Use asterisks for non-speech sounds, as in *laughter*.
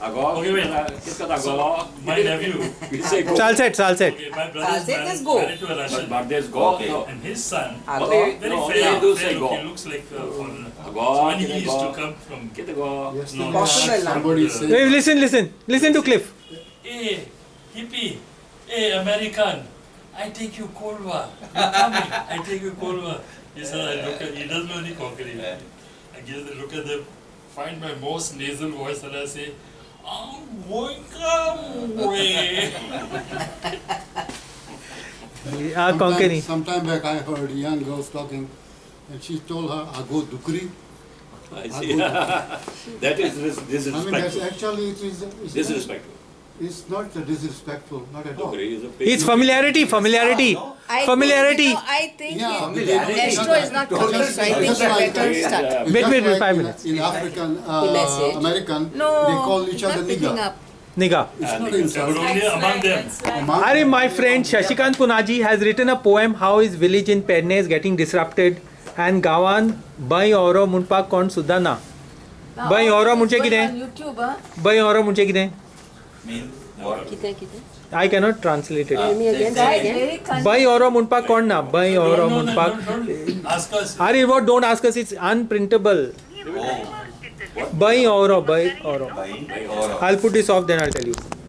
Agora, okay, wait. Agora? My nephew. We say go. Salset, Salset. Okay, my brother Salset is go. Married to a Russian. But there's go. Okay. And his son. Agora. Very no, fair. Fair look. He looks like So when he used to come from. Get go. Yes. No, Somebody say. Listen, listen, listen to Cliff. Hey, hippie. Hey, American. I take you Colva. You come. I take you Colva. He said, I look at. He doesn't know any Konkani. I look at them. Find my most nasal voice and I say. I'm going away. Ah, Konkani. sometime, sometime back I heard young girls talking and she told her, Ago Dukri. I see. *laughs* that is dis- I mean, that's actually, it's, Disrespectful. it's not disrespectful, not at all. Dogri is a It's familiarity, familiarity. I Familiarity. Think, no, I think Yeah, it- familiarity. Astro is not coming, so I think Just you like- better Yeah. start. It's Wait, just wait, wait, like five in- minutes. In African, The message. uh, American, No, they call each it's other not picking nigger. up. Nigga. It's not but insult. only among them. Among- Are my friend Shashikant Punaji has written a poem how his village in Perne is getting disrupted and गावान by औरो म्हणपाक कोण सुद्दां ना by औरो म्हणजे कितें YouTube, huh? By औरो म्हणजे कितें mean I cannot translate it. Ah. Tell me again. again. Bhai aur munpak kaun na? Bhai munpak. Ask us. Are what don't ask us it's unprintable. Oh. Bhai aur bhai aur. I'll put this off then I'll tell you.